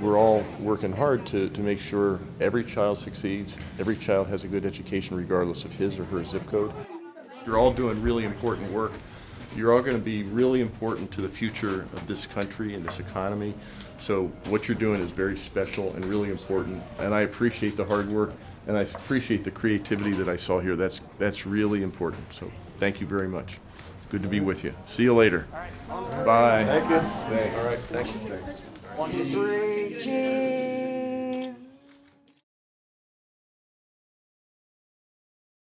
we're all working hard to, to make sure every child succeeds, every child has a good education regardless of his or her zip code. You're all doing really important work. You're all going to be really important to the future of this country and this economy. So what you're doing is very special and really important. And I appreciate the hard work and I appreciate the creativity that I saw here. That's, that's really important. So thank you very much. Good to be with you. See you later. Bye. Thank you. All right. Thank you. One, two, three, cheese.